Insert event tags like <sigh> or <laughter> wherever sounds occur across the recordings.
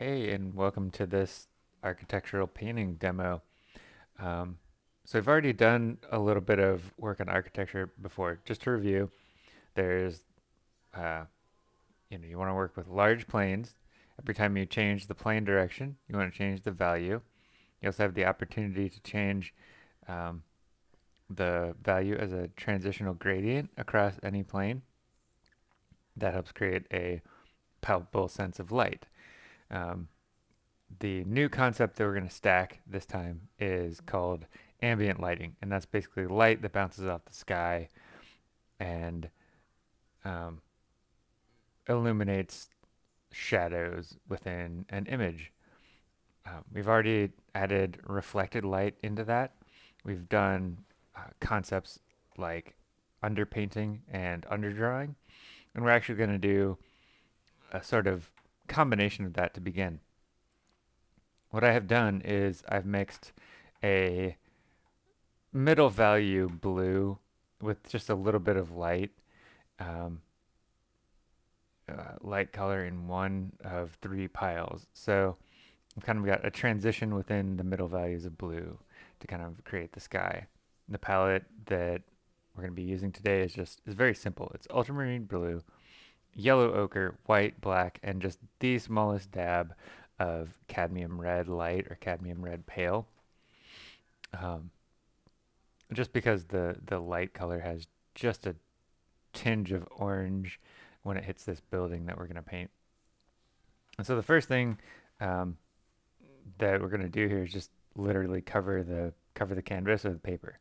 Hey, and welcome to this architectural painting demo. Um, so I've already done a little bit of work on architecture before. Just to review, there's, uh, you know, you want to work with large planes. Every time you change the plane direction, you want to change the value. You also have the opportunity to change um, the value as a transitional gradient across any plane. That helps create a palpable sense of light. Um, the new concept that we're going to stack this time is called ambient lighting, and that's basically light that bounces off the sky and um, illuminates shadows within an image. Uh, we've already added reflected light into that. We've done uh, concepts like underpainting and underdrawing, and we're actually going to do a sort of combination of that to begin. What I have done is I've mixed a middle value blue with just a little bit of light, um, uh, light color in one of three piles. So I've kind of got a transition within the middle values of blue to kind of create the sky. The palette that we're going to be using today is just is very simple. It's ultramarine blue yellow ochre, white, black, and just the smallest dab of cadmium red light or cadmium red pale. Um, just because the, the light color has just a tinge of orange when it hits this building that we're going to paint. And so the first thing um, that we're going to do here is just literally cover the cover the canvas or the paper.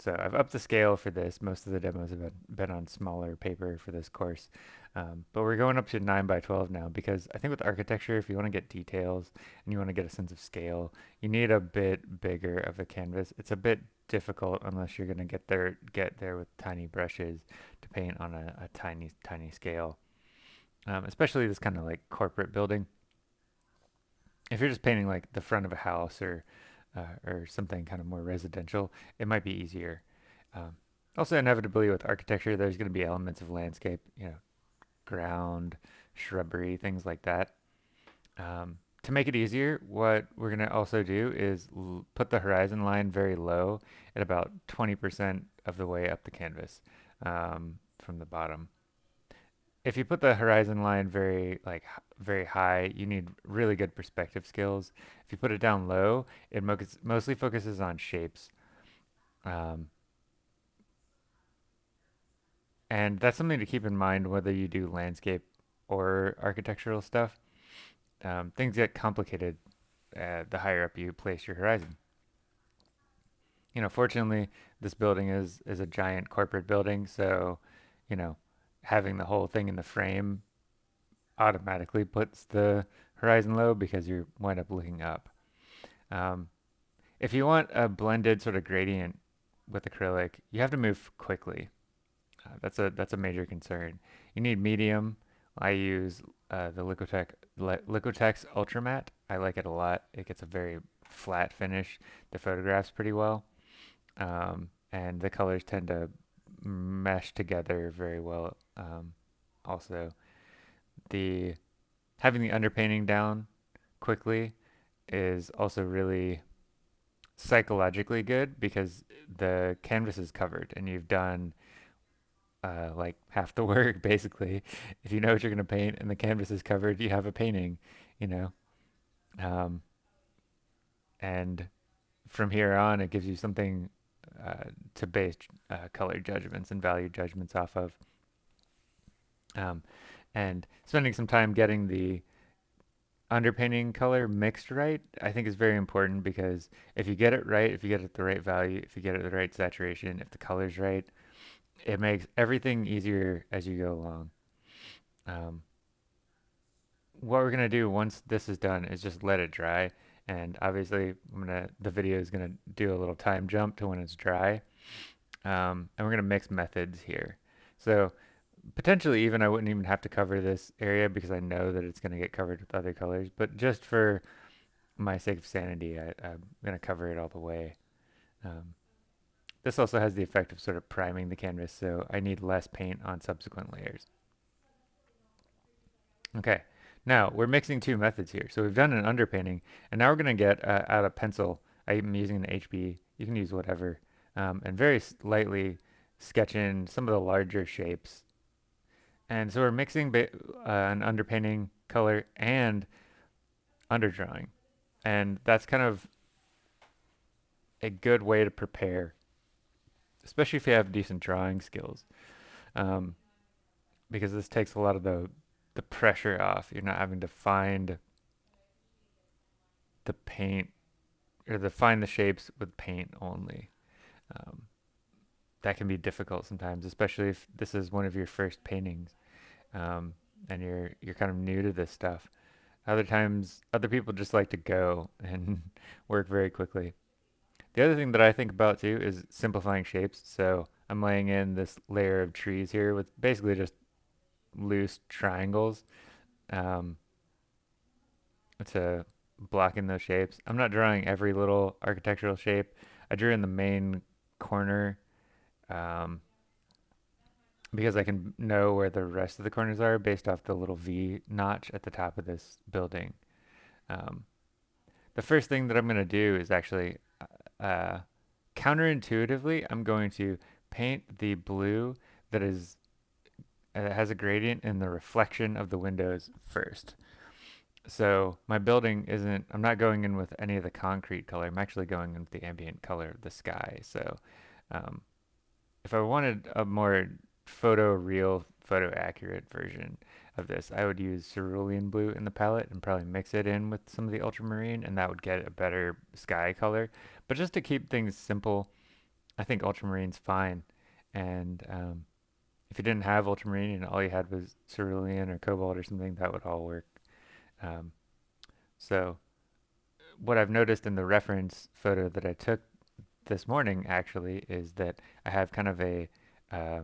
So I've upped the scale for this. Most of the demos have been, on smaller paper for this course. Um, but we're going up to 9 by 12 now because I think with architecture, if you want to get details and you want to get a sense of scale, you need a bit bigger of a canvas. It's a bit difficult unless you're going to get there get there with tiny brushes to paint on a, a tiny, tiny scale. Um, especially this kind of like corporate building. If you're just painting like the front of a house or uh, or something kind of more residential, it might be easier. Um, also, inevitably with architecture, there's going to be elements of landscape, you know, ground, shrubbery, things like that. Um, to make it easier, what we're going to also do is put the horizon line very low at about 20% of the way up the canvas um, from the bottom if you put the horizon line very like very high, you need really good perspective skills. If you put it down low, it mo mostly focuses on shapes. Um, and that's something to keep in mind whether you do landscape or architectural stuff. Um, things get complicated uh, the higher up you place your horizon. You know, fortunately, this building is is a giant corporate building, so you know having the whole thing in the frame automatically puts the horizon low because you wind up looking up. Um, if you want a blended sort of gradient with acrylic, you have to move quickly. Uh, that's a that's a major concern. You need medium. I use uh, the Liquitex, Liquitex Ultra Matte. I like it a lot. It gets a very flat finish. The photographs pretty well. Um, and the colors tend to mesh together very well. Um, also, the having the underpainting down quickly is also really psychologically good because the canvas is covered and you've done uh, like half the <laughs> work basically. If you know what you're going to paint and the canvas is covered, you have a painting, you know. Um, and from here on, it gives you something uh, to base uh, color judgments and value judgments off of. Um, and spending some time getting the underpainting color mixed right, I think is very important because if you get it right, if you get it the right value, if you get it the right saturation, if the color's right, it makes everything easier as you go along. Um, what we're going to do once this is done is just let it dry. And obviously I'm gonna the video is gonna do a little time jump to when it's dry. Um, and we're gonna mix methods here. So potentially even I wouldn't even have to cover this area because I know that it's gonna get covered with other colors but just for my sake of sanity I, am gonna cover it all the way um, this also has the effect of sort of priming the canvas so I need less paint on subsequent layers okay Now we're mixing two methods here. So we've done an underpainting, and now we're going to get uh, out a pencil. I'm using an HB. You can use whatever, um, and very lightly sketch in some of the larger shapes. And so we're mixing uh, an underpainting color and underdrawing, and that's kind of a good way to prepare, especially if you have decent drawing skills, um, because this takes a lot of the the pressure off. You're not having to find the paint or to find the shapes with paint only. Um, that can be difficult sometimes, especially if this is one of your first paintings um, and you're you're kind of new to this stuff. Other times, other people just like to go <laughs> and work very quickly. The other thing that I think about too is simplifying shapes. So I'm laying in this layer of trees here with basically just loose triangles um, to block in those shapes. I'm not drawing every little architectural shape. I drew in the main corner um, because I can know where the rest of the corners are based off the little V notch at the top of this building. Um, the first thing that I'm going to do is actually uh, counterintuitively, I'm going to paint the blue that is uh, has a gradient in the reflection of the windows first. So my building isn't, I'm not going in with any of the concrete color. I'm actually going in with the ambient color of the sky. So um, if I wanted a more photo real, photo accurate version of this, I would use cerulean blue in the palette and probably mix it in with some of the ultramarine and that would get a better sky color. But just to keep things simple, I think ultramarine's fine. And um, if you didn't have ultramarine and all you had was cerulean or cobalt or something, that would all work. Um, so what I've noticed in the reference photo that I took this morning actually is that I have kind of a uh,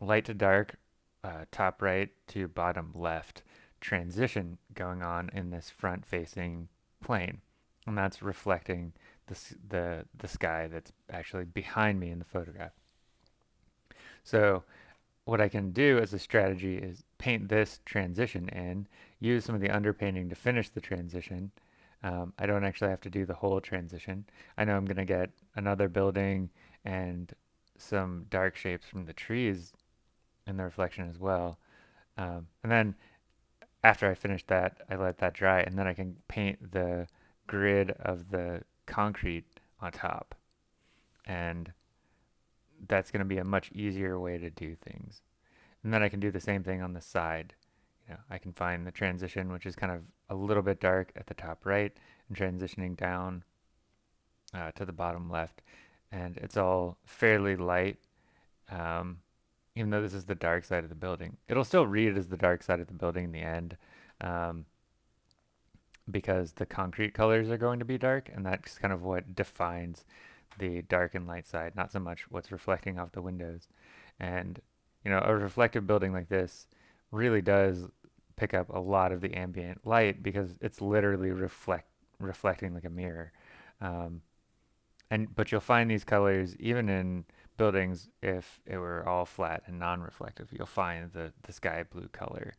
light to dark, uh, top right to bottom left transition going on in this front facing plane. And that's reflecting the, the, the sky that's actually behind me in the photograph. So what I can do as a strategy is paint this transition in, use some of the underpainting to finish the transition. Um, I don't actually have to do the whole transition. I know I'm going to get another building and some dark shapes from the trees in the reflection as well. Um, and then after I finish that, I let that dry and then I can paint the grid of the concrete on top. And that's going to be a much easier way to do things. And then I can do the same thing on the side. You know, I can find the transition, which is kind of a little bit dark at the top right, and transitioning down uh, to the bottom left. And it's all fairly light, um, even though this is the dark side of the building. It'll still read as the dark side of the building in the end, um, because the concrete colors are going to be dark, and that's kind of what defines the dark and light side, not so much what's reflecting off the windows. And, you know, a reflective building like this really does pick up a lot of the ambient light because it's literally reflect reflecting like a mirror. Um, and but you'll find these colors even in buildings if it were all flat and non-reflective. You'll find the the sky blue color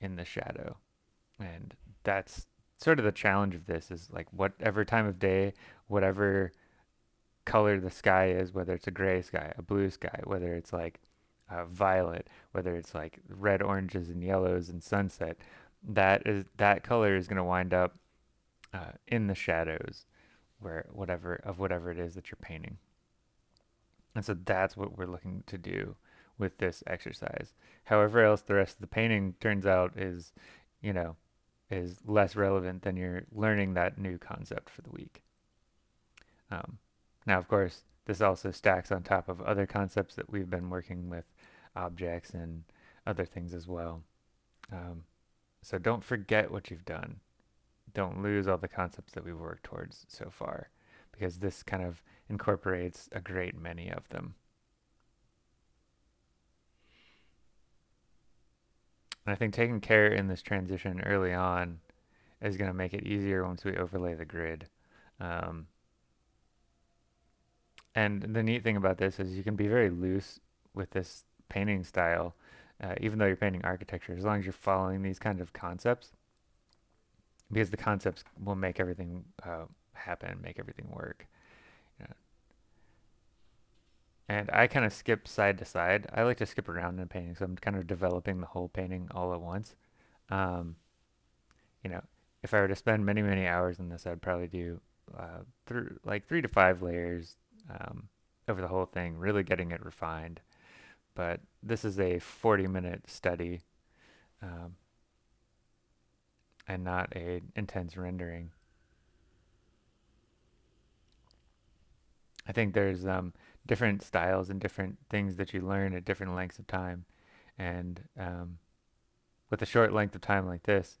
in the shadow, and that's sort of the challenge of this is like whatever time of day, whatever color the sky is, whether it's a gray sky, a blue sky, whether it's like uh, violet, whether it's like red, oranges, and yellows and sunset, that is that color is going to wind up uh, in the shadows, where whatever of whatever it is that you're painting. And so that's what we're looking to do with this exercise. However else the rest of the painting turns out is, you know, is less relevant than you're learning that new concept for the week. Um, now, of course, this also stacks on top of other concepts that we've been working with, objects and other things as well. Um, so don't forget what you've done. Don't lose all the concepts that we've worked towards so far, because this kind of incorporates a great many of them. And I think taking care in this transition early on is going to make it easier once we overlay the grid. Um, and the neat thing about this is you can be very loose with this painting style, uh, even though you're painting architecture, as long as you're following these kind of concepts. because the concepts will make everything uh, happen, make everything work. You know? And I kind of skip side to side. I like to skip around in a painting, so I'm kind of developing the whole painting all at once. Um, you know, if I were to spend many, many hours in this, I'd probably do uh, th- like three to five layers um, over the whole thing, really getting it refined. But this is a 40 minute study um, and not a intense rendering. I think there's um, different styles and different things that you learn at different lengths of time. And um, with a short length of time like this,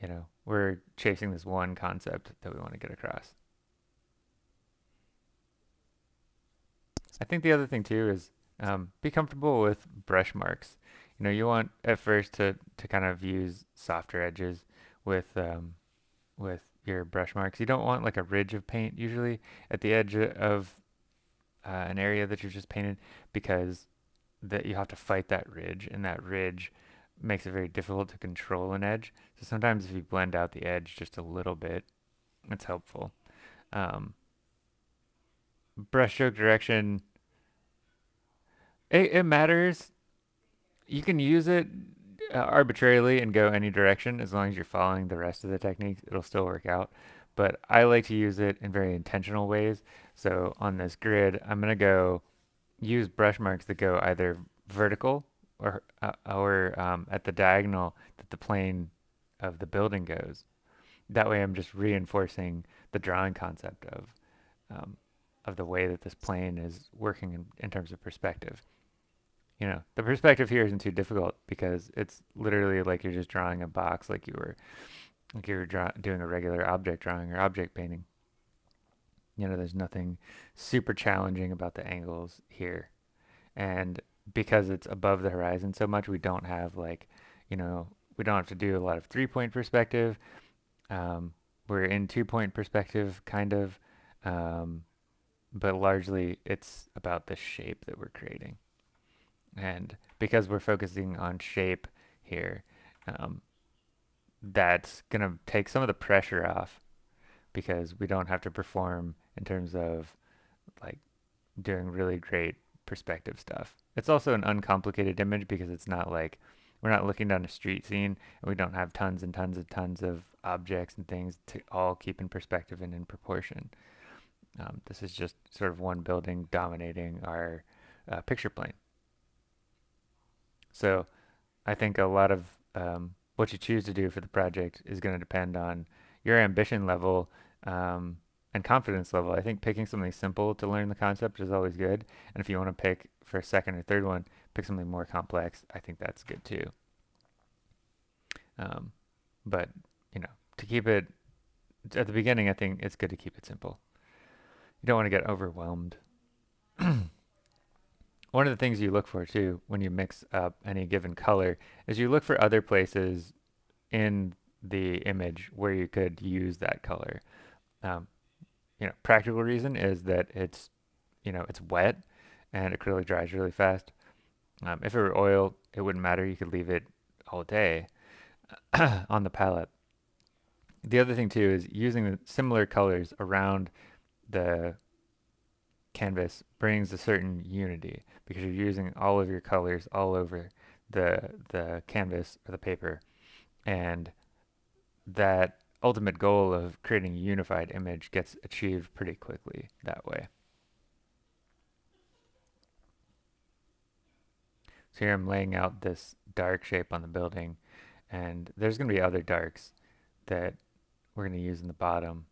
you know, we're chasing this one concept that we want to get across. I think the other thing too is um, be comfortable with brush marks. You know, you want at first to, to kind of use softer edges with um, with your brush marks. You don't want like a ridge of paint usually at the edge of uh, an area that you've just painted because that you have to fight that ridge and that ridge makes it very difficult to control an edge. So sometimes if you blend out the edge just a little bit, it's helpful. Um, brushstroke direction, it, it matters. You can use it uh, arbitrarily and go any direction as long as you're following the rest of the techniques. It'll still work out. But I like to use it in very intentional ways. So on this grid, I'm going to go use brush marks that go either vertical or, uh, or um, at the diagonal that the plane of the building goes. That way I'm just reinforcing the drawing concept of, um, of the way that this plane is working in, in terms of perspective. You know, the perspective here isn't too difficult because it's literally like you're just drawing a box like you were like you were draw doing a regular object drawing or object painting. You know, there's nothing super challenging about the angles here. And because it's above the horizon so much, we don't have like, you know, we don't have to do a lot of three point perspective. Um, we're in two point perspective, kind of, um, but largely it's about the shape that we're creating. And because we're focusing on shape here, um, that's going to take some of the pressure off because we don't have to perform in terms of like doing really great perspective stuff. It's also an uncomplicated image because it's not like we're not looking down a street scene and we don't have tons and tons and tons of objects and things to all keep in perspective and in proportion. Um, this is just sort of one building dominating our uh, picture plane. So I think a lot of um, what you choose to do for the project is going to depend on your ambition level um, and confidence level. I think picking something simple to learn the concept is always good. And if you want to pick for a second or third one, pick something more complex. I think that's good too. Um, but, you know, to keep it at the beginning, I think it's good to keep it simple. You don't want to get overwhelmed. <clears throat> one of the things you look for too when you mix up any given color is you look for other places in the image where you could use that color. Um, you know, practical reason is that it's, you know, it's wet and acrylic dries really fast. Um, if it were oil, it wouldn't matter. You could leave it all day <clears throat> on the palette. The other thing too is using similar colors around the canvas brings a certain unity because you're using all of your colors all over the the canvas or the paper and that ultimate goal of creating a unified image gets achieved pretty quickly that way. So here I'm laying out this dark shape on the building and there's going to be other darks that we're going to use in the bottom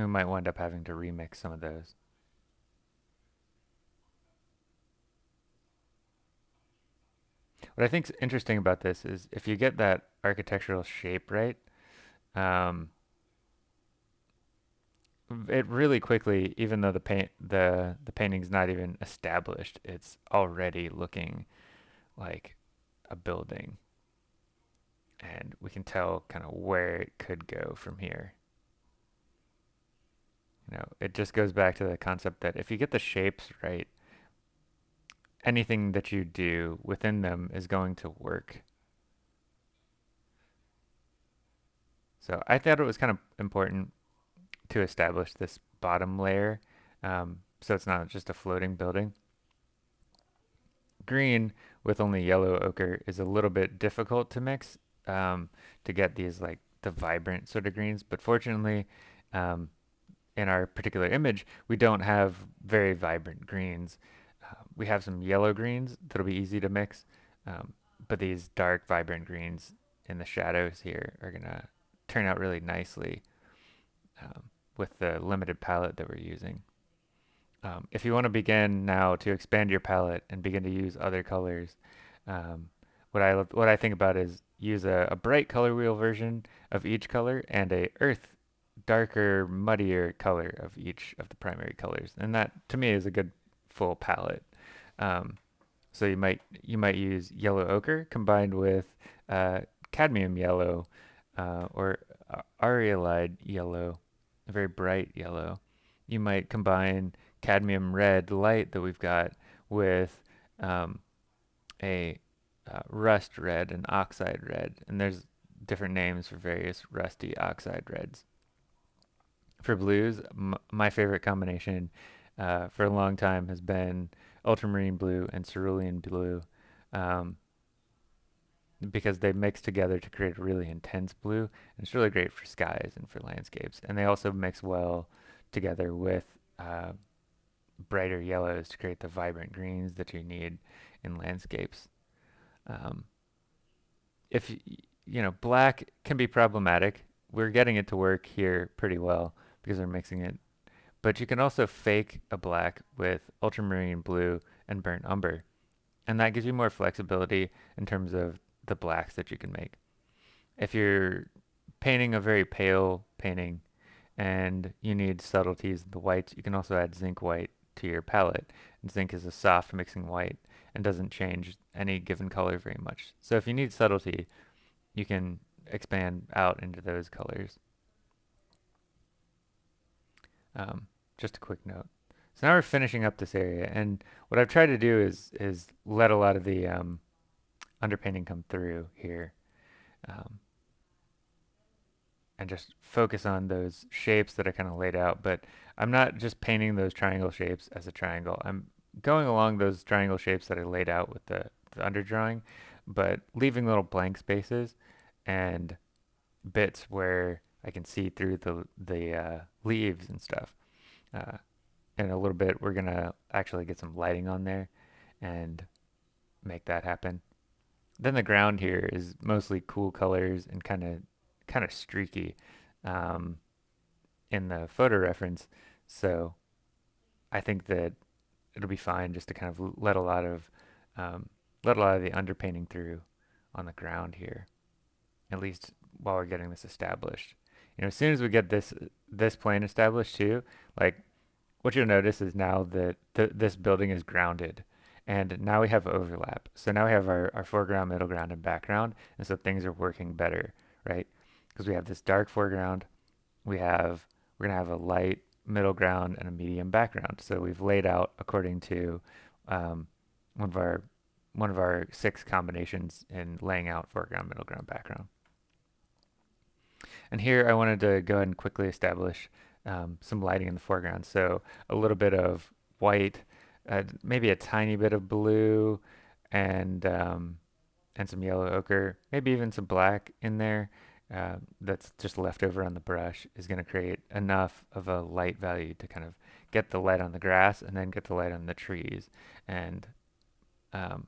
We might wind up having to remix some of those. What I think's interesting about this is if you get that architectural shape right, um, it really quickly, even though the paint the the painting's not even established, it's already looking like a building, and we can tell kind of where it could go from here. You know, it just goes back to the concept that if you get the shapes right, anything that you do within them is going to work. So I thought it was kind of important to establish this bottom layer um, so it's not just a floating building. Green with only yellow ochre is a little bit difficult to mix um, to get these like the vibrant sort of greens, but fortunately um, in our particular image, we don't have very vibrant greens. Uh, we have some yellow greens that'll be easy to mix, um, but these dark vibrant greens in the shadows here are gonna turn out really nicely um, with the limited palette that we're using. Um, if you want to begin now to expand your palette and begin to use other colors, um, what I what I think about is use a, a, bright color wheel version of each color and a earth darker muddier color of each of the primary colors and that to me is a good full palette um, so you might you might use yellow ochre combined with uh, cadmium yellow uh, or arylide yellow a very bright yellow you might combine cadmium red light that we've got with um, a uh, rust red and oxide red. And there's different names for various rusty oxide reds. For blues, my favorite combination uh, for a long time has been ultramarine blue and cerulean blue um, because they mix together to create a really intense blue. And it's really great for skies and for landscapes. And they also mix well together with uh, brighter yellows to create the vibrant greens that you need in landscapes. Um, if you know, black can be problematic. We're getting it to work here pretty well because we're mixing it. But you can also fake a black with ultramarine blue and burnt umber. And that gives you more flexibility in terms of the blacks that you can make. If you're painting a very pale painting and you need subtleties in the whites, you can also add zinc white to your palette. And zinc is a soft mixing white and doesn't change any given color very much. So if you need subtlety, you can expand out into those colors. Um, just a quick note. So now we're finishing up this area, and what I've tried to do is is let a lot of the um, underpainting come through here. Um, and just focus on those shapes that are kind of laid out. But I'm not just painting those triangle shapes as a triangle. I'm going along those triangle shapes that are laid out with the, the underdrawing, but leaving little blank spaces and bits where I can see through the, the uh, leaves and stuff. Uh, in a little bit, we're going to actually get some lighting on there and make that happen. Then the ground here is mostly cool colors and kind of kind of streaky um, in the photo reference. So I think that it'll be fine just to kind of let a lot of um, let a lot of the underpainting through on the ground here, at least while we're getting this established. You know, as soon as we get this this plane established too, like what you'll notice is now that th this building is grounded and now we have overlap. So now we have our, our foreground, middle ground, and background, and so things are working better, right? because we have this dark foreground, we have, we're to have a light middle ground and a medium background. So we've laid out according to um, one of our one of our six combinations in laying out foreground, middle ground, background. And here I wanted to go ahead and quickly establish um, some lighting in the foreground. So a little bit of white, uh, maybe a tiny bit of blue, and um, and some yellow ochre, maybe even some black in there uh, that's just left over on the brush is going to create enough of a light value to kind of get the light on the grass and then get the light on the trees. And um,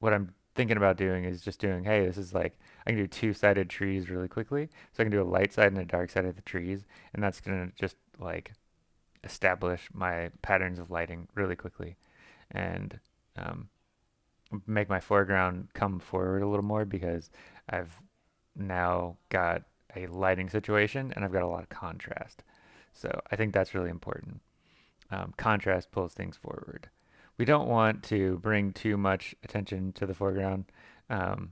what I'm thinking about doing is just doing, hey, this is like, I can do two-sided trees really quickly. So I can do a light side and a dark side of the trees. And that's going to just like establish my patterns of lighting really quickly. And um, make my foreground come forward a little more because I've now got a lighting situation and I've got a lot of contrast. So I think that's really important. Um, contrast pulls things forward. We don't want to bring too much attention to the foreground. Um,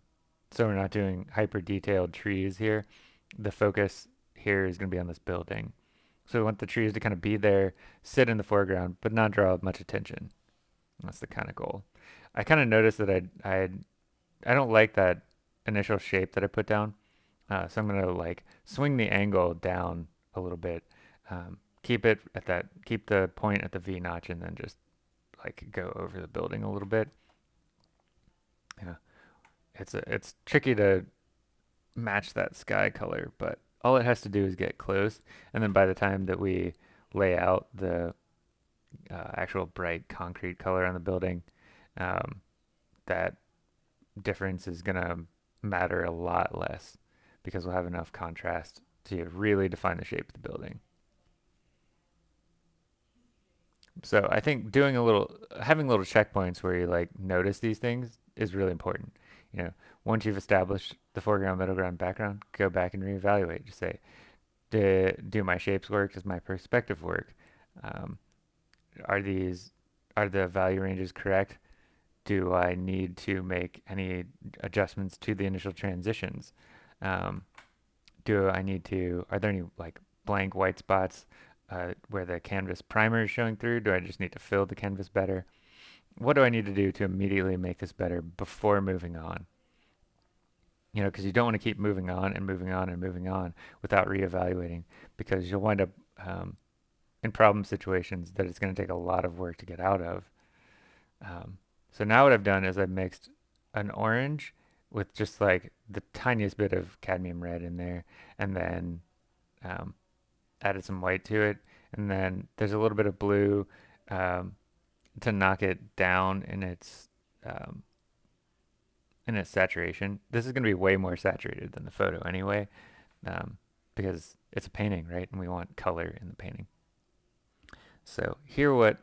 so we're not doing hyper detailed trees here. The focus here is going to be on this building. So we want the trees to kind of be there, sit in the foreground, but not draw much attention. That's the kind of goal. I kind of noticed that I I I don't like that initial shape that I put down. Uh, so I'm gonna like swing the angle down a little bit, um, keep it at that, keep the point at the V notch, and then just like go over the building a little bit. Yeah, it's a, it's tricky to match that sky color, but all it has to do is get close, and then by the time that we lay out the uh, actual bright concrete color on the building, um, that difference is gonna matter a lot less because we'll have enough contrast to really define the shape of the building. So I think doing a little, having little checkpoints where you like notice these things is really important. You know, once you've established the foreground, middle ground, background, go back and reevaluate. Just say, do, do my shapes work? Does my perspective work? Um, are these, are the value ranges correct? Do I need to make any adjustments to the initial transitions? Um, do I need to, are there any like blank white spots uh, where the canvas primer is showing through? Do I just need to fill the canvas better? What do I need to do to immediately make this better before moving on? You know, because you don't want to keep moving on and moving on and moving on without reevaluating because you'll wind up um, in problem situations that it's going to take a lot of work to get out of. Um, so now what I've done is I've mixed an orange with just like the tiniest bit of cadmium red in there and then um, added some white to it. And then there's a little bit of blue um, to knock it down in its um, in its saturation. This is going to be way more saturated than the photo anyway um, because it's a painting, right? And we want color in the painting. So here what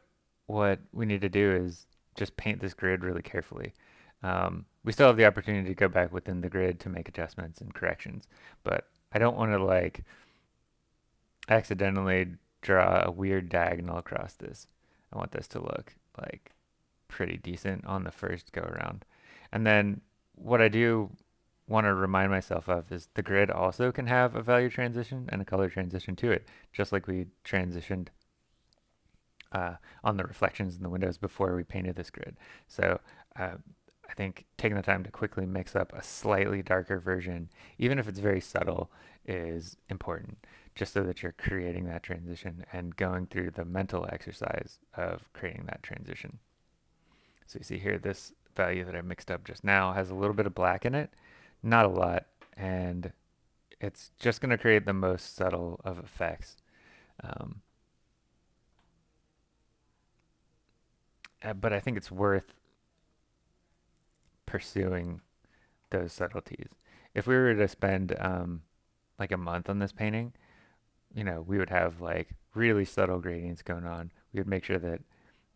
what we need to do is just paint this grid really carefully. Um, we still have the opportunity to go back within the grid to make adjustments and corrections, but I don't want to like accidentally draw a weird diagonal across this. I want this to look like pretty decent on the first go around. And then what I do want to remind myself of is the grid also can have a value transition and a color transition to it, just like we transitioned uh, on the reflections in the windows before we painted this grid. So uh, I think taking the time to quickly mix up a slightly darker version, even if it's very subtle, is important just so that you're creating that transition and going through the mental exercise of creating that transition. So you see here, this value that I mixed up just now has a little bit of black in it, not a lot, and it's just going to create the most subtle of effects. Um, uh, but I think it's worth pursuing those subtleties. If we were to spend um, like a month on this painting, you know, we would have like really subtle gradients going on. We would make sure that,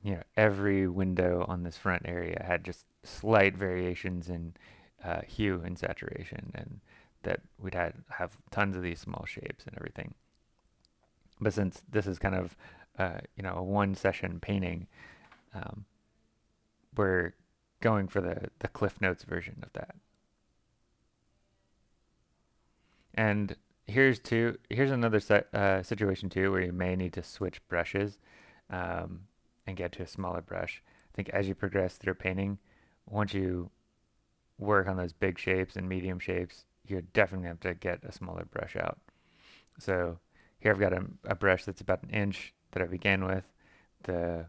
you know, every window on this front area had just slight variations in uh, hue and saturation and that we'd had have tons of these small shapes and everything. But since this is kind of, uh, you know, a one session painting, um, we're going for the, the Cliff Notes version of that. And here's two. Here's another uh, situation too where you may need to switch brushes um, and get to a smaller brush. I think as you progress through painting, once you work on those big shapes and medium shapes, you're definitely have to get a smaller brush out. So here I've got a, a brush that's about an inch that I began with. The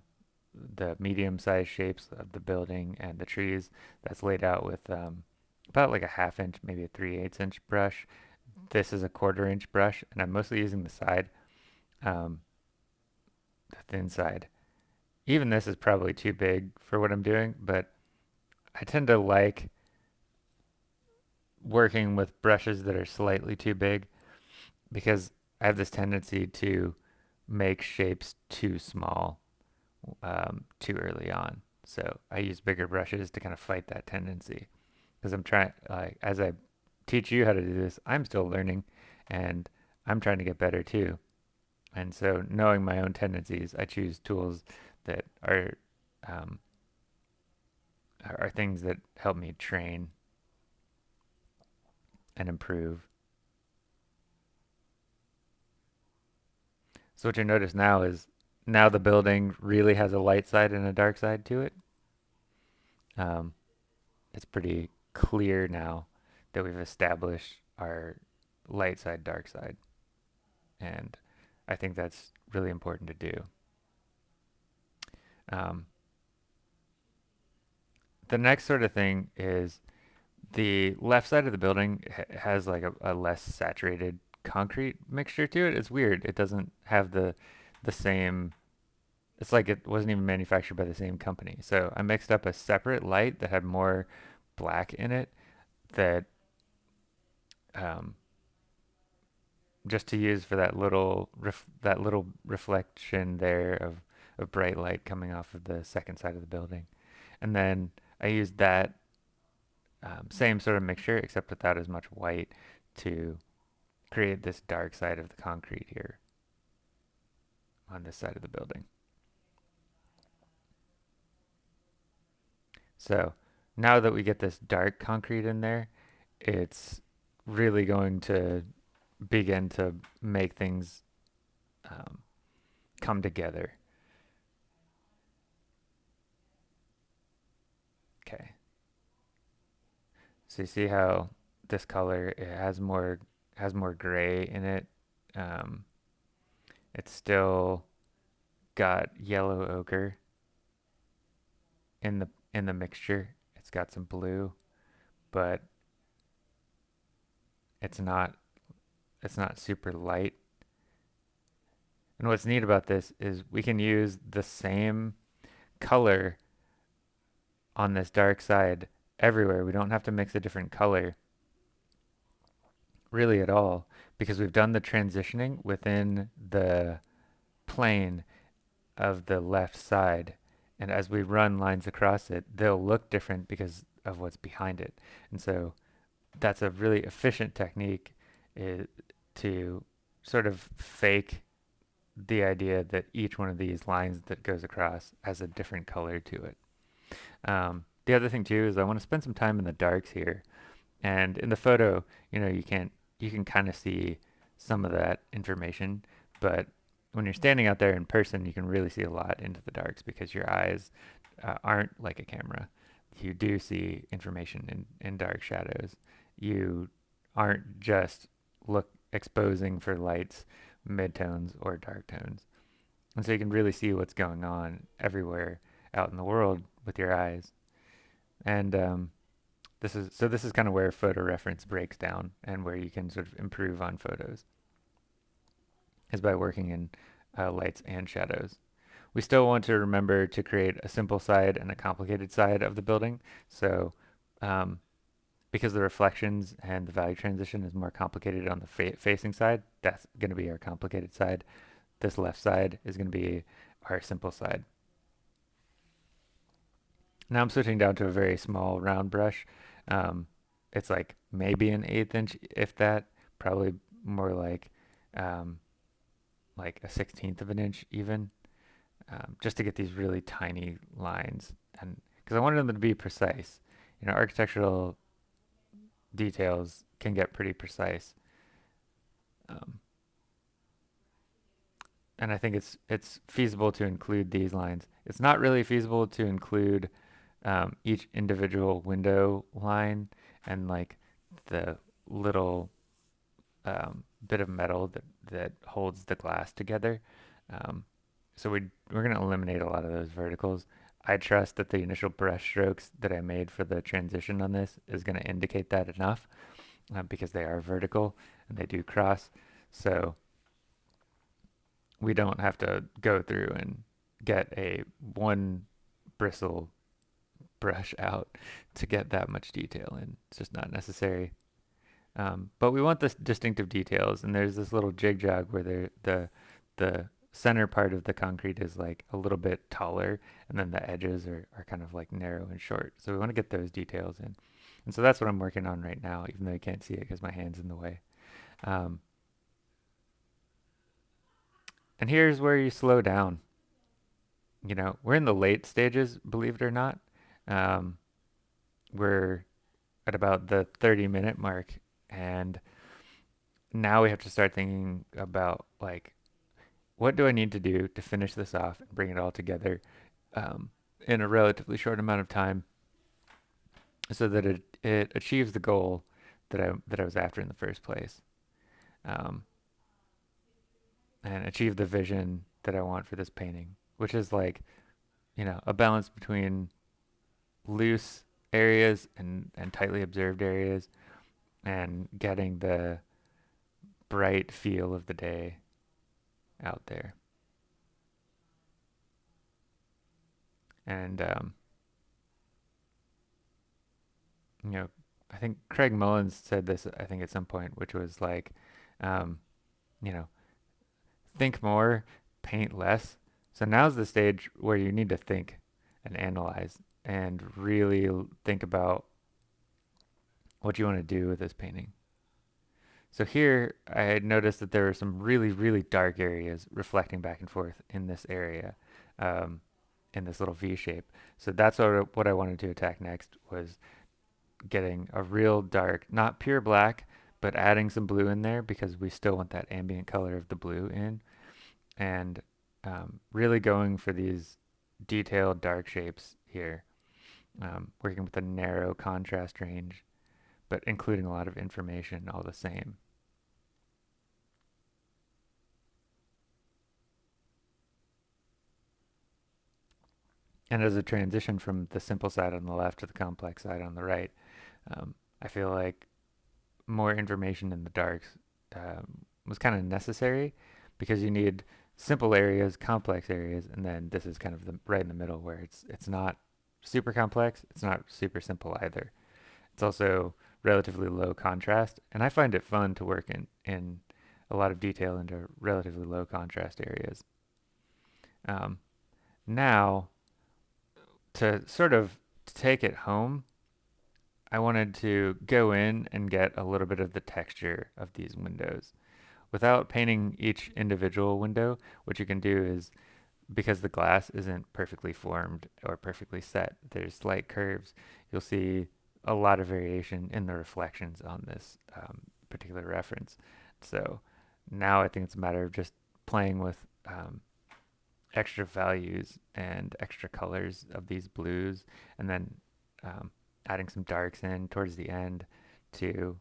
the medium-sized shapes of the building and the trees that's laid out with um, about like a half inch, maybe a 3 8 inch brush this is a quarter inch brush and I'm mostly using the side, um, the thin side. Even this is probably too big for what I'm doing, but I tend to like working with brushes that are slightly too big because I have this tendency to make shapes too small um, too early on. So I use bigger brushes to kind of fight that tendency because I'm trying, like, as I teach you how to do this. I'm still learning and I'm trying to get better too. And so knowing my own tendencies, I choose tools that are um, are things that help me train and improve. So what you notice now is now the building really has a light side and a dark side to it. Um, it's pretty clear now that we've established our light side, dark side. And I think that's really important to do. Um, the next sort of thing is the left side of the building has like a, a less saturated concrete mixture to it. It's weird. It doesn't have the the same it's like it wasn't even manufactured by the same company. So I mixed up a separate light that had more black in it that um, just to use for that little that little reflection there of, of bright light coming off of the second side of the building. And then I used that um, same sort of mixture except without as much white to create this dark side of the concrete here on this side of the building. So now that we get this dark concrete in there, it's really going to begin to make things um, come together. Okay. So you see how this color it has more has more gray in it. Um, it's still got yellow ochre in the in the mixture. It's got some blue, but it's not it's not super light. And what's neat about this is we can use the same color on this dark side everywhere. We don't have to mix a different color really at all because we've done the transitioning within the plane of the left side. And as we run lines across it, they'll look different because of what's behind it. And so that's a really efficient technique is to sort of fake the idea that each one of these lines that goes across has a different color to it. Um, the other thing too is I want to spend some time in the darks here. And in the photo, you know, you can't, you can kind of see some of that information, but when you're standing out there in person, you can really see a lot into the darks because your eyes uh, aren't like a camera. You do see information in, in dark shadows. You aren't just look exposing for lights, midtones, or dark tones. And so you can really see what's going on everywhere out in the world with your eyes. And um, this is so this is kind of where photo reference breaks down and where you can sort of improve on photos is by working in uh, lights and shadows. We still want to remember to create a simple side and a complicated side of the building. So um, because the reflections and the value transition is more complicated on the fa facing side, that's going to be our complicated side. This left side is going to be our simple side. Now I'm switching down to a very small round brush. Um, it's like maybe an eighth inch, if that, probably more like um, like a sixteenth of an inch even, um, just to get these really tiny lines. And because I wanted them to be precise. You know, architectural details can get pretty precise. Um, and I think it's it's feasible to include these lines. It's not really feasible to include um, each individual window line and like the little um, bit of metal that, that holds the glass together. Um, so we, we're going to eliminate a lot of those verticals. I trust that the initial brush strokes that I made for the transition on this is going to indicate that enough uh, because they are vertical and they do cross. So we don't have to go through and get a one bristle brush out to get that much detail in. It's just not necessary. Um, but we want the distinctive details, and there's this little jig jog where the the the center part of the concrete is like a little bit taller and then the edges are, are kind of like narrow and short. So we want to get those details in. And so that's what I'm working on right now, even though you can't see it because my hand's in the way. Um, and here's where you slow down. You know, we're in the late stages, believe it or not. Um, we're at about the 30 minute mark and now we have to start thinking about like what do I need to do to finish this off and bring it all together um, in a relatively short amount of time so that it, it achieves the goal that I, that I was after in the first place. um, and achieve the vision that I want for this painting, which is like, you know, a balance between loose areas and, and tightly observed areas and getting the bright feel of the day out there. And, um, you know, I think Craig Mullins said this, I think, at some point, which was like, um, you know, think more, paint less. So now's the stage where you need to think and analyze and really think about what you want to do with this painting. So here I had noticed that there were some really, really dark areas reflecting back and forth in this area, um, in this little V shape. So that's what, what I wanted to attack next was getting a real dark, not pure black, but adding some blue in there because we still want that ambient color of the blue in. And um, really going for these detailed dark shapes here, um, working with a narrow contrast range, but including a lot of information all the same. And as a transition from the simple side on the left to the complex side on the right, um, I feel like more information in the darks um, was kind of necessary because you need simple areas, complex areas, and then this is kind of the right in the middle where it's it's not super complex, it's not super simple either. It's also relatively low contrast, and I find it fun to work in in a lot of detail into relatively low contrast areas. Um, now, to sort of take it home, I wanted to go in and get a little bit of the texture of these windows. Without painting each individual window, what you can do is, because the glass isn't perfectly formed or perfectly set, there's slight curves, you'll see a lot of variation in the reflections on this um, particular reference. So now I think it's a matter of just playing with um, extra values and extra colors of these blues and then um, adding some darks in towards the end to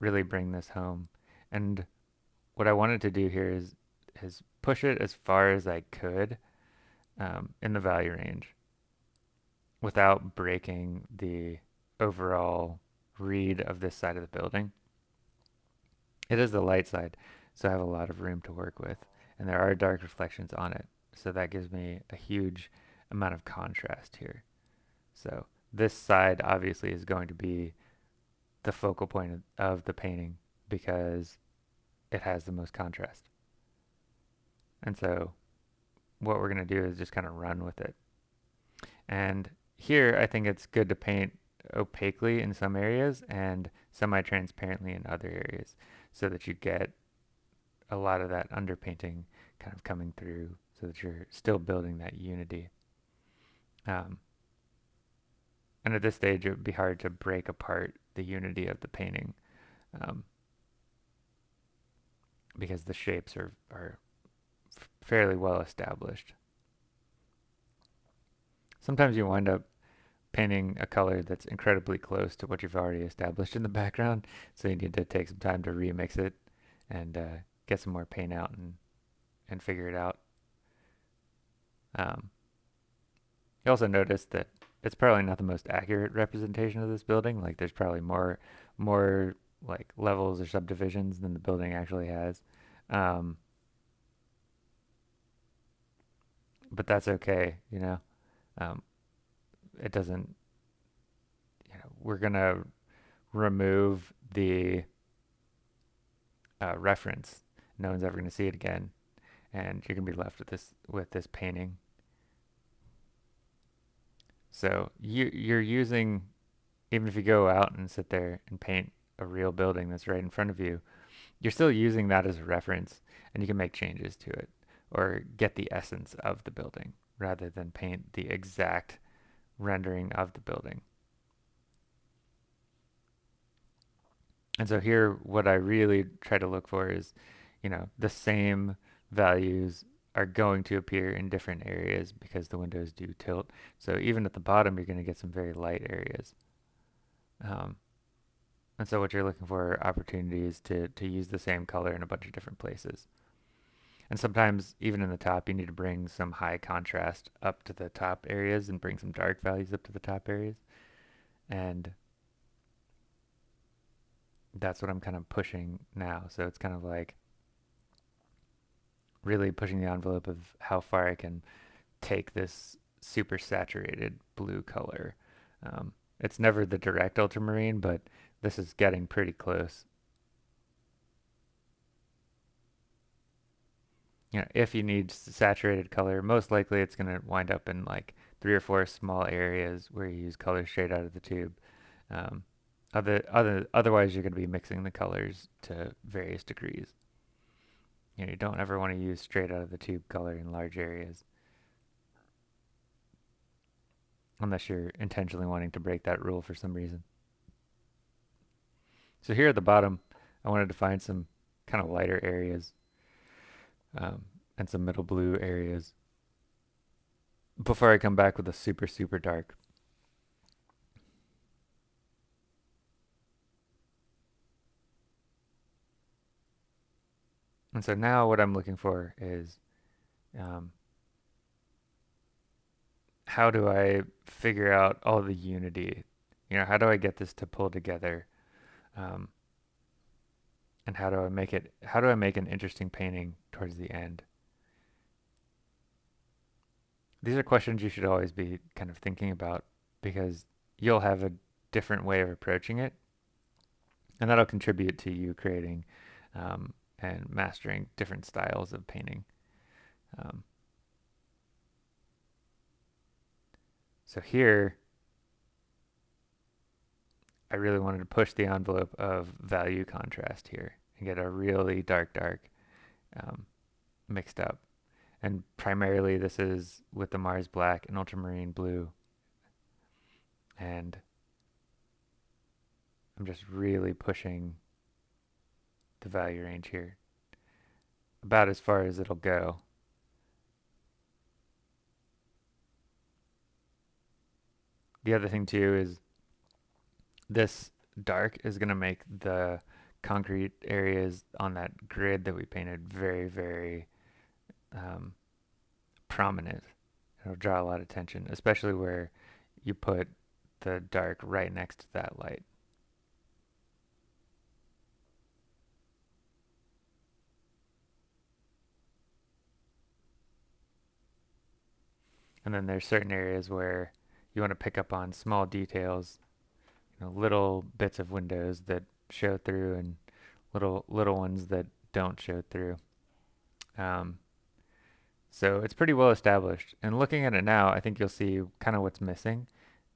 really bring this home. And what I wanted to do here is is push it as far as I could um, in the value range without breaking the overall read of this side of the building. It is the light side, so I have a lot of room to work with, and there are dark reflections on it, so that gives me a huge amount of contrast here. So this side obviously is going to be the focal point of, the painting because it has the most contrast. And so what we're going to do is just kind of run with it. And here I think it's good to paint opaquely in some areas and semi-transparently in other areas so that you get a lot of that underpainting kind of coming through so that you're still building that unity. Um, and at this stage, it would be hard to break apart the unity of the painting um, because the shapes are, are fairly well established. Sometimes you wind up painting a color that's incredibly close to what you've already established in the <laughs> background, so you need to take some time to remix it and uh, get some more paint out and, and figure it out. Um, you also notice that it's probably not the most accurate representation of this building. Like there's probably more more like levels or subdivisions than the building actually has. Um, but that's okay, you know. Um, it doesn't. You know, we're gonna remove the uh, reference. No one's ever gonna see it again, and you're gonna be left with this with this painting so you you're using even if you go out and sit there and paint a real building that's right in front of you, you're still using that as a reference and you can make changes to it or get the essence of the building rather than paint the exact rendering of the building. And so here what I really try to look for is, you know, the same values are going to appear in different areas because the windows do tilt. So even at the bottom, you're going to get some very light areas. Um, And so what you're looking for are opportunities to, to use the same color in a bunch of different places. And sometimes even in the top, you need to bring some high contrast up to the top areas and bring some dark values up to the top areas. And that's what I'm kind of pushing now. So it's kind of like really pushing the envelope of how far I can take this super saturated blue color. Um, it's never the direct ultramarine, but this is getting pretty close. You know, if you need saturated color, most likely it's going to wind up in like three or four small areas where you use color straight out of the tube. Um, other, other, otherwise, you're going to be mixing the colors to various degrees. You know, you don't ever want to use straight out of the tube color in large areas. Unless you're intentionally wanting to break that rule for some reason. So here at the bottom, I wanted to find some kind of lighter areas um, and some middle blue areas before I come back with a super, super dark. And so now what I'm looking for is um, how do I figure out all the unity? You know, how do I get this to pull together? Um, and how do I make it, how do I make an interesting painting towards the end? These are questions you should always be kind of thinking about because you'll have a different way of approaching it. And that'll contribute to you creating um, and mastering different styles of painting. Um, so here, I really wanted to push the envelope of value contrast here and get a really dark, dark um, mixed up. And primarily this is with the Mars Black and Ultramarine Blue. And I'm just really pushing the value range here. About as far as it'll go. The other thing too is this dark is going to make the concrete areas on that grid that we painted very, very um, prominent. It'll draw a lot of attention, especially where you put the dark right next to that light. And then there's certain areas where you want to pick up on small details, you know, little bits of windows that show through and little little ones that don't show through. Um, so it's pretty well established. And looking at it now, I think you'll see kind of what's missing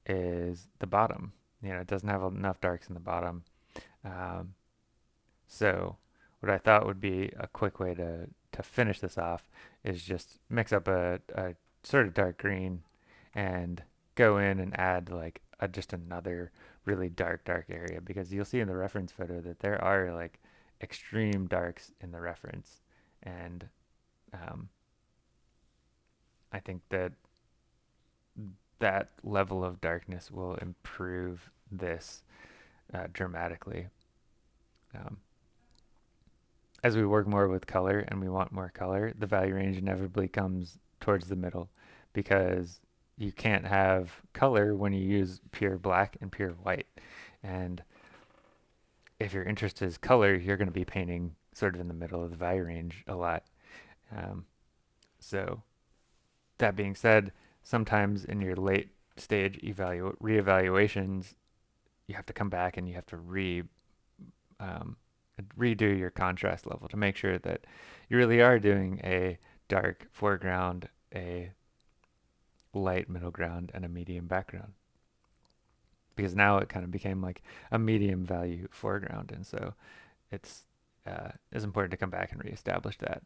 is the bottom. You know, it doesn't have enough darks in the bottom. Um, so what I thought would be a quick way to, to finish this off is just mix up a, a sort of dark green and go in and add like a, just another really dark dark area because you'll see in the reference photo that there are like extreme darks in the reference and um, I think that that level of darkness will improve this uh, dramatically. Um, as we work more with color and we want more color, the value range inevitably comes towards the middle because you can't have color when you use pure black and pure white. And if your interest is color, you're going to be painting sort of in the middle of the value range a lot. Um, so that being said, sometimes in your late stage evalu reevaluations, you have to come back and you have to re um, redo your contrast level to make sure that you really are doing a dark foreground, a light middle ground, and a medium background. Because now it kind of became like a medium value foreground, and so it's uh, it's important to come back and reestablish that.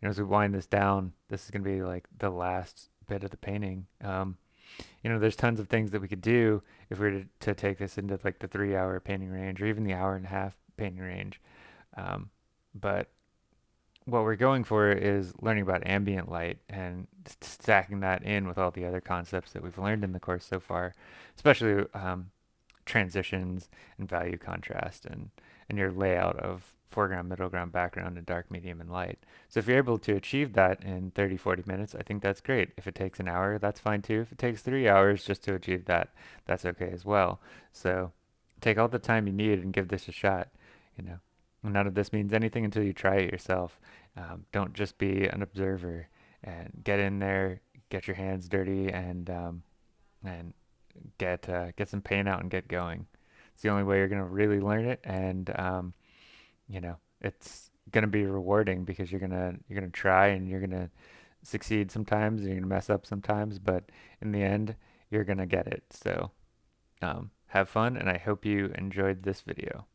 You know, as we wind this down, this is going to be like the last bit of the painting. Um, you know, there's tons of things that we could do if we were to, to take this into like the three hour painting range or even the hour and a half painting range. Um, but what we're going for is learning about ambient light and stacking that in with all the other concepts that we've learned in the course so far, especially um, transitions and value contrast and, and your layout of foreground, middle ground, background, and dark, medium, and light. So if you're able to achieve that in 30, 40 minutes, I think that's great. If it takes an hour, that's fine too. If it takes three hours just to achieve that, that's okay as well. So take all the time you need and give this a shot. You know, none of this means anything until you try it yourself. Um, don't just be an observer and get in there, get your hands dirty, and um, and get uh, get some paint out and get going. It's the only way you're gonna really learn it, and um, you know, it's gonna be rewarding because you're gonna you're gonna try and you're gonna succeed sometimes and you're gonna mess up sometimes, but in the end, you're gonna get it. So um, have fun, and I hope you enjoyed this video.